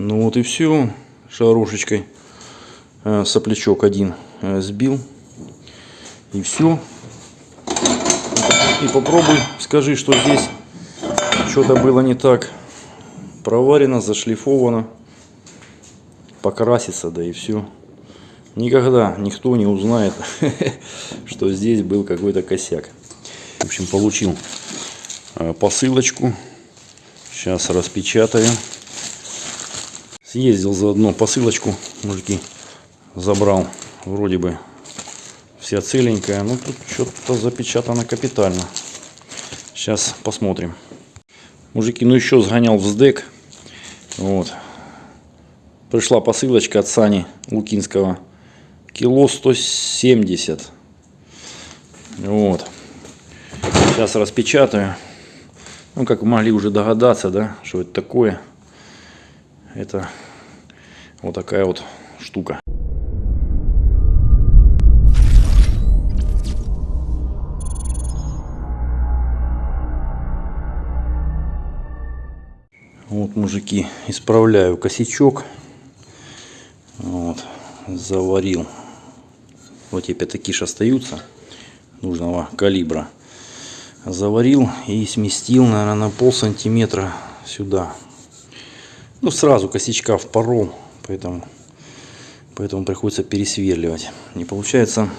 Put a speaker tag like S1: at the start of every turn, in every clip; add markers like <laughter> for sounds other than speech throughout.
S1: Ну вот и все. Шарошечкой э, соплячок один э, сбил. И все. И попробуй, скажи, что здесь что-то было не так. Проварено, зашлифовано. Покрасится, да и все. Никогда никто не узнает, <laughs> что здесь был какой-то косяк. В общем, получил э, посылочку. Сейчас распечатаю. Съездил заодно посылочку, мужики, забрал. Вроде бы вся целенькая. Ну, тут что-то запечатано капитально. Сейчас посмотрим. Мужики, ну еще сгонял в СДЭК. Вот. Пришла посылочка от Сани Лукинского. Кило 170. Вот. Сейчас распечатаю. Ну, как вы могли уже догадаться, да, что это такое. Это вот такая вот штука. Вот, мужики, исправляю косячок. Вот, заварил. Вот эти пятакиш остаются нужного калибра. Заварил и сместил, наверное, на пол сантиметра сюда. Ну, сразу косячка впорол, поэтому, поэтому приходится пересверливать. И получается,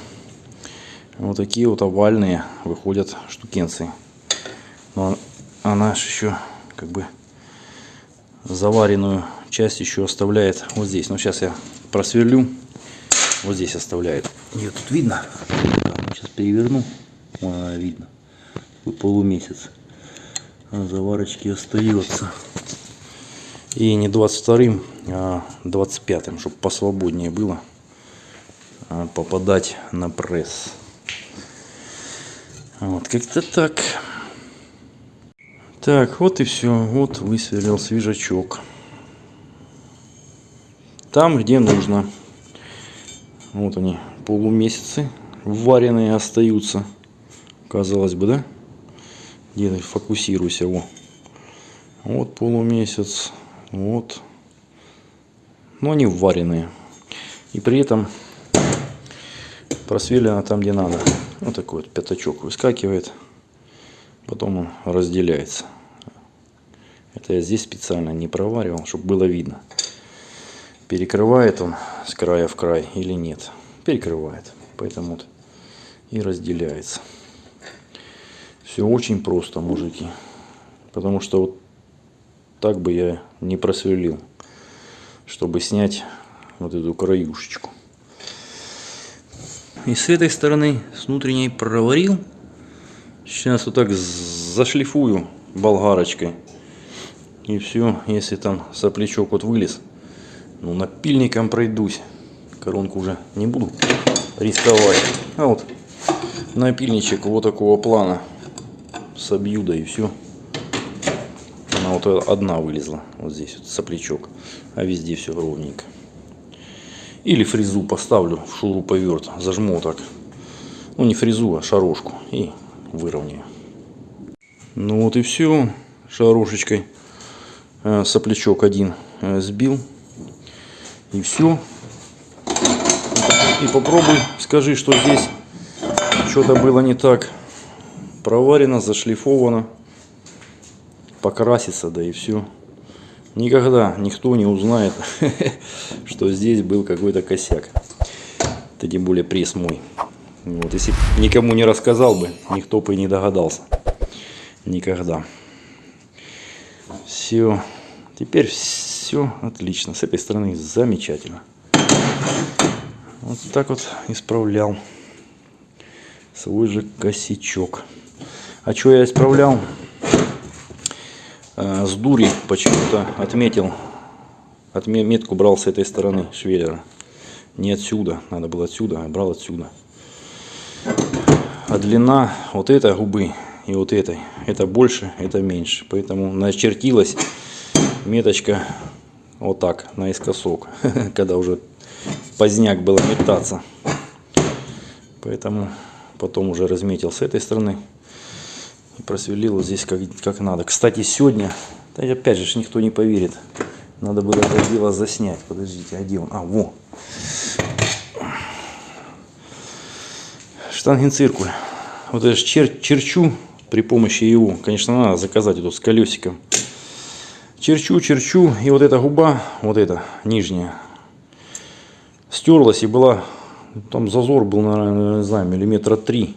S1: вот такие вот овальные выходят штукенцы. Но она еще как бы заваренную часть еще оставляет вот здесь. Но сейчас я просверлю. Вот здесь оставляет. Ее тут видно. Сейчас переверну. Вон она видно. Полумесяц. А заварочки остается. И не 22 а 25 чтобы посвободнее было а, попадать на пресс. Вот как-то так. Так, вот и все. Вот высверлил свежачок. Там, где нужно. Вот они, полумесяцы вареные остаются. Казалось бы, да? Где фокусируйся, во. Вот полумесяц, вот. Но они вареные. И при этом просверлено там, где надо. Вот такой вот пятачок выскакивает потом он разделяется. Это я здесь специально не проваривал, чтобы было видно, перекрывает он с края в край или нет. Перекрывает, поэтому вот и разделяется. Все очень просто, мужики, потому что вот так бы я не просверлил, чтобы снять вот эту краюшечку. И с этой стороны, с внутренней проварил. Сейчас вот так зашлифую болгарочкой. И все, если там соплячок вот вылез, ну напильником пройдусь. Коронку уже не буду рисковать. А вот напильничек вот такого плана собью, да и все. Вот одна вылезла, вот здесь вот соплячок, а везде все ровненько. Или фрезу поставлю в шуруповерт, зажму так. Ну не фрезу, а шарошку. И выровняю. Ну вот и все. Шарошечкой э, соплячок один э, сбил. И все. И попробуй, скажи, что здесь что-то было не так. Проварено, зашлифовано. Покрасится, да и все. Никогда никто не узнает, <laughs> что здесь был какой-то косяк. Это тем более пресс мой. Вот, если никому не рассказал бы, никто бы и не догадался. Никогда. Все. Теперь все отлично. С этой стороны замечательно. Вот так вот исправлял свой же косячок. А что я исправлял? А, с дури почему-то отметил. Отметку брал с этой стороны швеллера. Не отсюда. Надо было отсюда, а брал отсюда. А длина вот этой губы и вот этой, это больше, это меньше. Поэтому начертилась меточка вот так, наискосок, <laughs> когда уже поздняк было метаться. Поэтому потом уже разметил с этой стороны просверлил вот здесь как, как надо. Кстати, сегодня, опять же, никто не поверит, Надо было это дело заснять. Подождите, он? А, во. Штангенциркуль. Вот ж чер черчу при помощи его. Конечно, надо заказать эту с колесиком. Черчу, черчу. И вот эта губа, вот эта нижняя, стерлась и была... Там зазор был, наверное, не знаю, миллиметра три.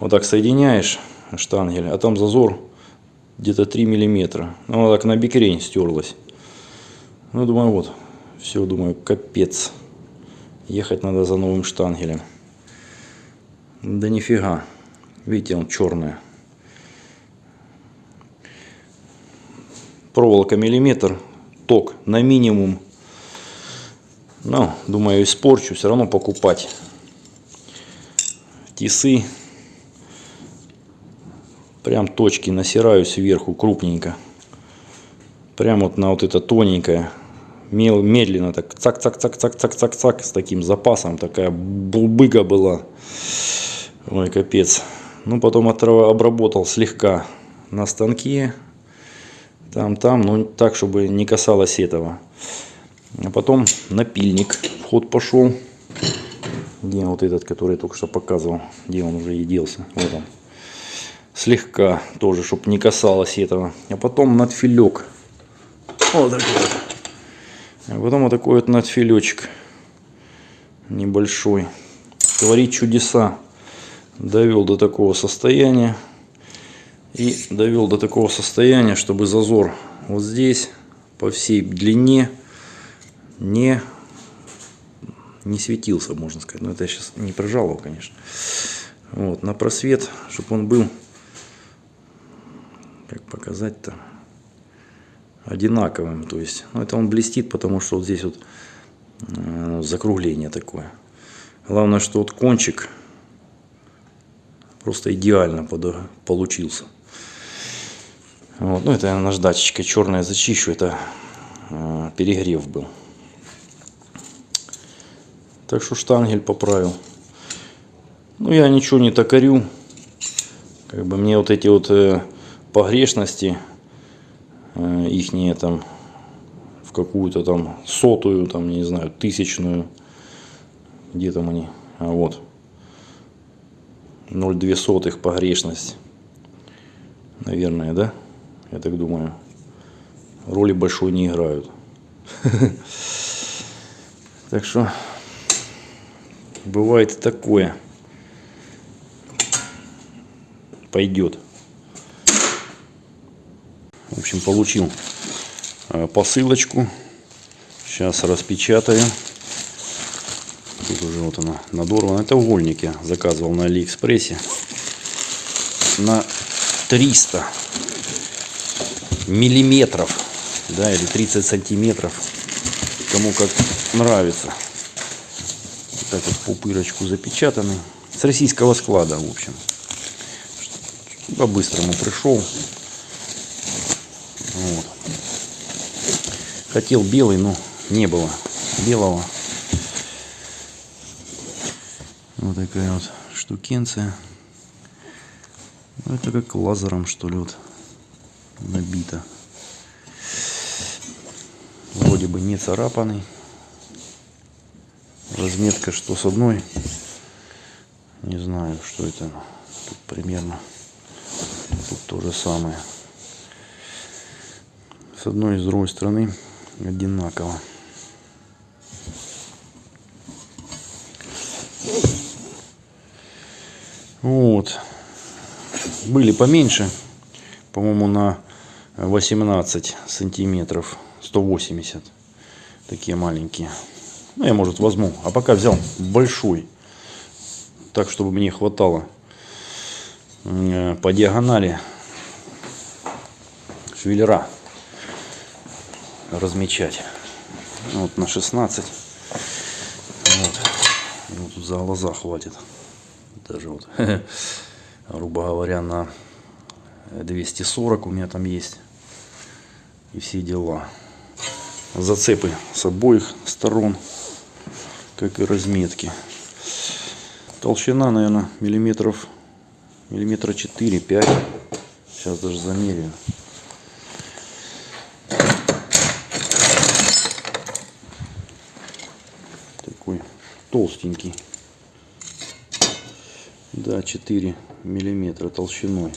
S1: Вот так соединяешь штангель, а там зазор где-то 3 миллиметра. Ну, вот так на бикрень стерлась. Ну, думаю, вот. Все, думаю, капец. Ехать надо за новым штангелем. Да нифига. Видите, он черная. Проволока миллиметр. Ток на минимум. Ну, думаю, испорчу. Все равно покупать. Тисы. Прям точки насираю сверху крупненько. Прям вот на вот это тоненькое медленно так цак-цак-цак-цак-цак-цак-цак с таким запасом. Такая булбыга была. Ой, капец. Ну, потом обработал слегка на станке. Там, там, ну, так, чтобы не касалось этого. А потом напильник в ход пошел. Где вот этот, который я только что показывал? Где он уже и делся? Вот он. Слегка тоже, чтобы не касалось этого. А потом надфилек. Вот такой вот. А потом вот такой вот надфилечек небольшой. Творит чудеса. Довел до такого состояния. И довел до такого состояния, чтобы зазор вот здесь по всей длине не, не светился, можно сказать. Но это я сейчас не прижал конечно. Вот, на просвет, чтобы он был, показать-то, одинаковым. То есть, ну, это он блестит, потому что вот здесь вот э, закругление такое. Главное, что вот кончик просто идеально под, получился. Вот. Ну, это я наждачечкой черная зачищу, это э, перегрев был. Так что штангель поправил. Ну, я ничего не токарю. Как бы мне вот эти вот э, погрешности Э, ихние там в какую-то там сотую, там, не знаю, тысячную, где там они, а вот, 0,2 сотых погрешность, наверное, да, я так думаю, роли большой не играют. <laughs> Так что бывает такое. Пойдет. В общем, получил э, посылочку. Сейчас распечатаю. Тут уже вот она надорвана. Это угольники. Заказывал на Алиэкспрессе. На 300 миллиметров. Да, или 30 сантиметров. Кому как нравится. Так вот пупырочку запечатаны. С российского склада, в общем. По-быстрому пришел. Вот. Хотел белый, но не было белого. Вот такая вот штукенция. Ну, это как лазером, что ли, вот набито. Вроде бы не царапанный. Разметка что с одной. Не знаю, что это. Тут примерно. Тут то же самое с одной и с другой стороны одинаково. Вот. Были поменьше. По-моему, на 18 сантиметров. 180. Такие маленькие. Ну, я, может, возьму. А пока взял большой. Так, чтобы мне хватало э, по диагонали швеллера размечать. Вот на 16. Вот. Ну, тут за глаза хватит. Даже вот, <laughs> грубо говоря, на 240 у меня там есть. И все дела. Зацепы с обоих сторон, как и разметки. Толщина, наверное, миллиметров, миллиметра 4-5. Сейчас даже замеряю. Толстенький. Да, 4 миллиметра толщиной.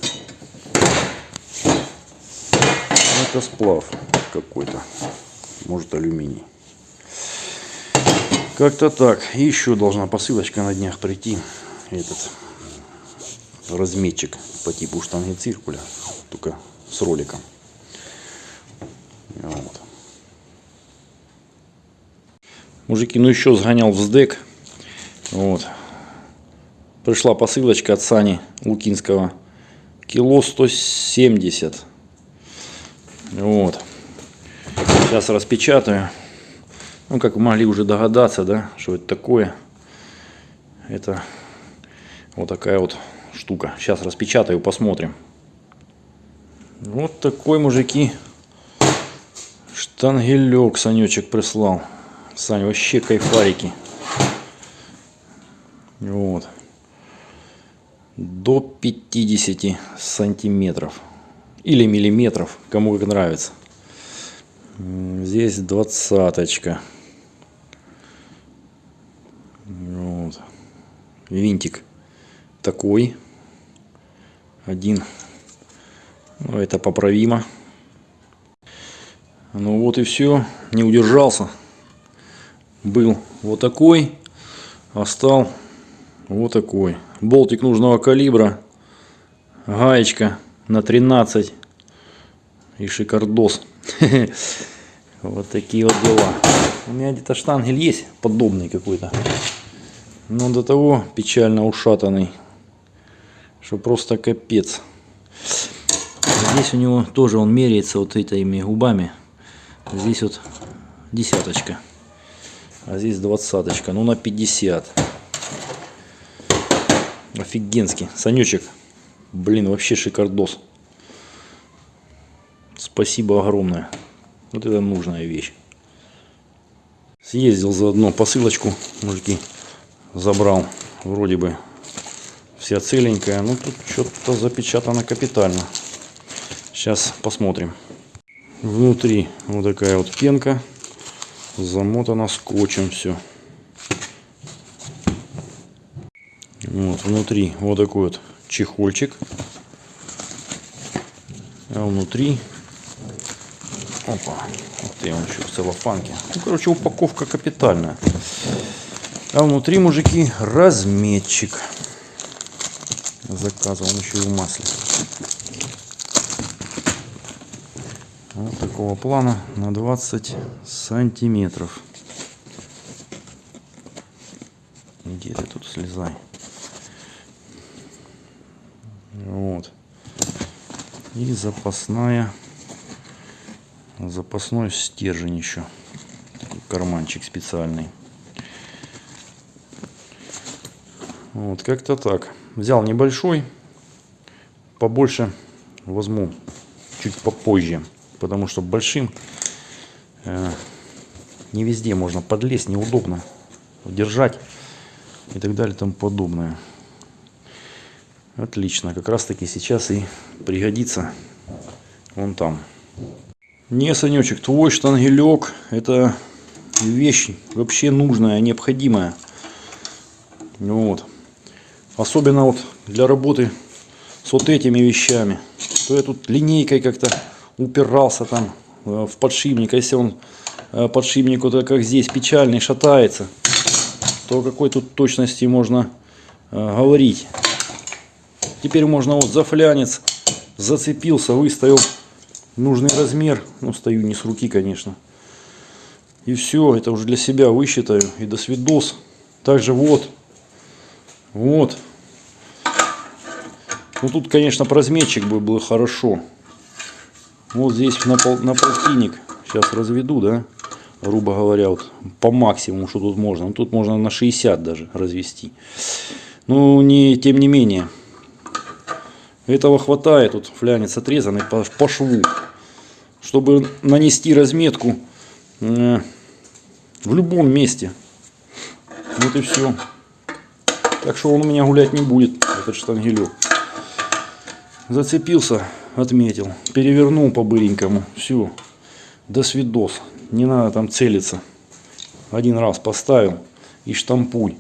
S1: Это сплав какой-то. Может алюминий. Как-то так. Еще должна посылочка на днях прийти. Этот разметчик по типу штанги циркуля. Только с роликом. Мужики, ну еще сгонял в СДЭК. Вот. Пришла посылочка от Сани Лукинского. Кило 170. Вот. Сейчас распечатаю. Ну, как вы могли уже догадаться, да, что это такое. Это вот такая вот штука. Сейчас распечатаю, посмотрим. Вот такой, мужики, штангелек Санечек прислал. Саня, вообще кайфарики. Вот. До 50 сантиметров. Или миллиметров, кому как нравится. Здесь двадцаточка. Вот. Винтик такой. Один. Ну, это поправимо. Ну вот и все. Не удержался. Был вот такой. А стал вот такой. Болтик нужного калибра. Гаечка на 13. И шикардос. <laughs> Вот такие вот дела. У меня где-то штангель есть подобный какой-то. Но до того печально ушатанный. Что просто капец. Здесь у него тоже он меряется вот этими губами. Здесь вот десяточка. А здесь двадцаточка. Ну на 50. Офигенский. Санечек. Блин, вообще шикардос. Спасибо огромное. Вот это нужная вещь. Съездил заодно посылочку, мужики, забрал. Вроде бы вся целенькая. Но тут что-то запечатано капитально. Сейчас посмотрим. Внутри вот такая вот пенка. Замотана скотчем все. Вот, внутри вот такой вот чехольчик. А внутри Опа. Вот он еще в целлофанке. Ну, короче, упаковка капитальная. А внутри, мужики, разметчик. Заказывал еще и в масле. Вот такого плана на 20 сантиметров. Где ты тут слезай? Вот. И запасная запасной стержень еще карманчик специальный вот как-то так взял небольшой побольше возьму чуть попозже потому что большим э, не везде можно подлезть неудобно держать и так далее и тому подобное отлично как раз таки сейчас и пригодится вон там не, Санечек, твой штангелек это вещь вообще нужная, необходимая. Вот. Особенно вот для работы с вот этими вещами. То я тут линейкой как-то упирался там э, в подшипник. А если он э, подшипник вот как здесь печальный шатается, то какой тут точности можно э, говорить. Теперь можно вот за флянец зацепился, выставил нужный размер. Ну, стою не с руки, конечно. И все, это уже для себя высчитаю. И до свидос. Также вот. Вот. Ну, тут, конечно, разметчик бы было хорошо. Вот здесь на, пол, на полтинник. Сейчас разведу, да? Грубо говоря, вот по максимуму, что тут можно. Ну, тут можно на 60 даже развести. Ну, не, тем не менее. Этого хватает, тут флянец отрезанный по, по шву, чтобы нанести разметку э, в любом месте. Вот и все. Так что он у меня гулять не будет, этот штангелек. Зацепился, отметил, перевернул по-быренькому. Все, до свидос. Не надо там целиться. Один раз поставил и штампуй.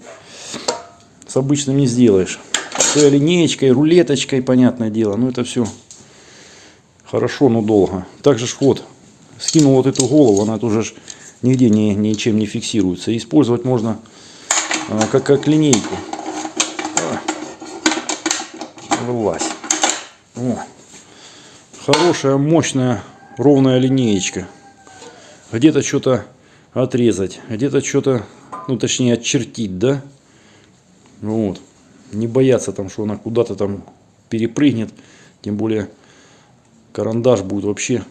S1: С обычным не сделаешь. С линеечкой, рулеточкой, понятное дело. Но это все хорошо, но долго. Также ж вот, скинул вот эту голову, она тоже ж нигде ни, ничем не фиксируется. Использовать можно а, как, как линейку. А, вылазь. О. Хорошая, мощная, ровная линеечка. Где-то что-то отрезать, где-то что-то, ну точнее очертить, да? Вот. Не бояться там, что она куда-то там перепрыгнет. Тем более карандаш будет вообще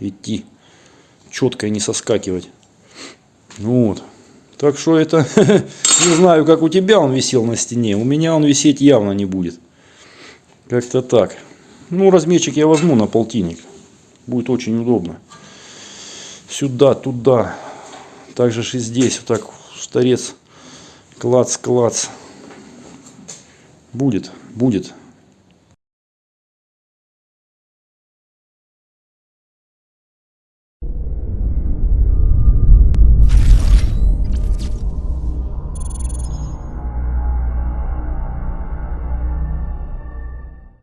S1: идти четко и не соскакивать. Вот. Так что это, <laughs> не знаю, как у тебя он висел на стене. У меня он висеть явно не будет. Как-то так. Ну, размерчик я возьму на полтинник. Будет очень удобно. Сюда, туда. Также и здесь. Вот так торец. Клац, клац. Будет, будет.